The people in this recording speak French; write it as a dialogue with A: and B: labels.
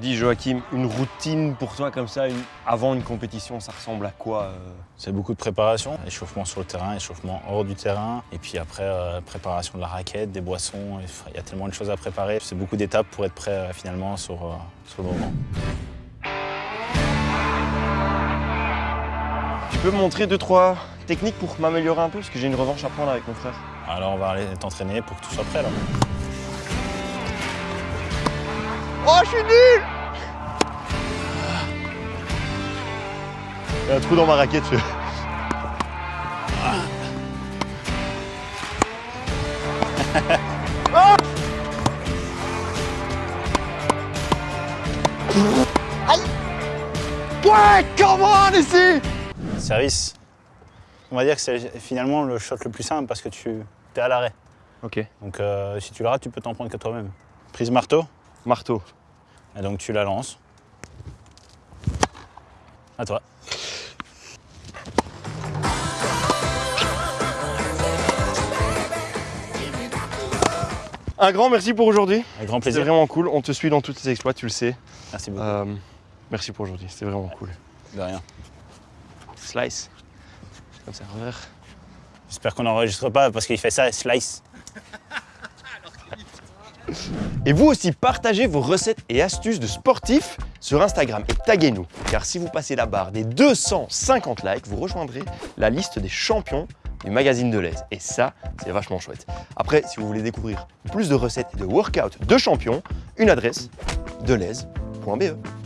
A: Dis Joachim, une routine pour toi comme ça, une- avant une compétition, ça ressemble à quoi euh
B: C'est beaucoup de préparation, échauffement sur le terrain, échauffement hors du terrain, et puis après euh, préparation de la raquette, des boissons, il y a tellement de choses à préparer. C'est beaucoup d'étapes pour être prêt euh, finalement sur, sur le moment.
A: Tu peux me montrer deux, trois techniques pour m'améliorer un peu? Parce que j'ai une revanche à prendre avec mon frère.
B: Alors on va aller t'entraîner pour que tu sois prêt là.
A: Oh, je suis nul Il y a un trou dans ma raquette. Je... Ah Aïe Ouais, come on ici
B: Service, on va dire que c'est finalement le shot le plus simple parce que tu es à l'arrêt.
A: Ok.
B: Donc euh, si tu le rates, tu peux t'en prendre que toi-même. Prise marteau,
A: Marteau.
B: et donc tu la lances. À toi.
A: Un grand merci pour aujourd'hui.
B: Avec grand
A: C'était
B: plaisir.
A: vraiment cool. On te suit dans tous tes exploits, tu le sais.
B: Merci beaucoup.
A: Euh, merci pour aujourd'hui. C'était vraiment cool.
B: De rien.
A: Slice. Comme ça, revers.
B: J'espère qu'on n'enregistre pas parce qu'il fait ça, slice.
A: Et vous aussi, partagez vos recettes et astuces de sportifs sur Instagram et taguez-nous. Car si vous passez la barre des 250 likes, vous rejoindrez la liste des champions du magazine de l'aise. Et ça, c'est vachement chouette. Après, si vous voulez découvrir plus de recettes et de workouts de champions, une adresse, delaise.be.